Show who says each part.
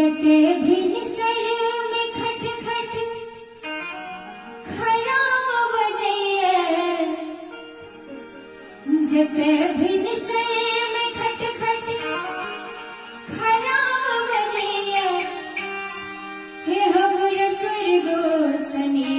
Speaker 1: जग भिन सड़ में खट खट खराब बजैया। जग भिन सड़ में खट खट खराब बजैया। हे हमर स्वर्गो सनी